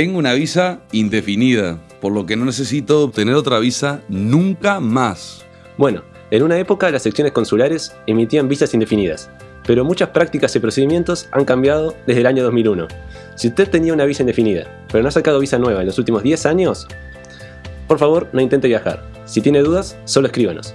Tengo una visa indefinida, por lo que no necesito obtener otra visa nunca más. Bueno, en una época las secciones consulares emitían visas indefinidas, pero muchas prácticas y procedimientos han cambiado desde el año 2001. Si usted tenía una visa indefinida, pero no ha sacado visa nueva en los últimos 10 años, por favor no intente viajar. Si tiene dudas, solo escríbanos.